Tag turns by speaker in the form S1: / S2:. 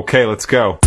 S1: Okay, let's go.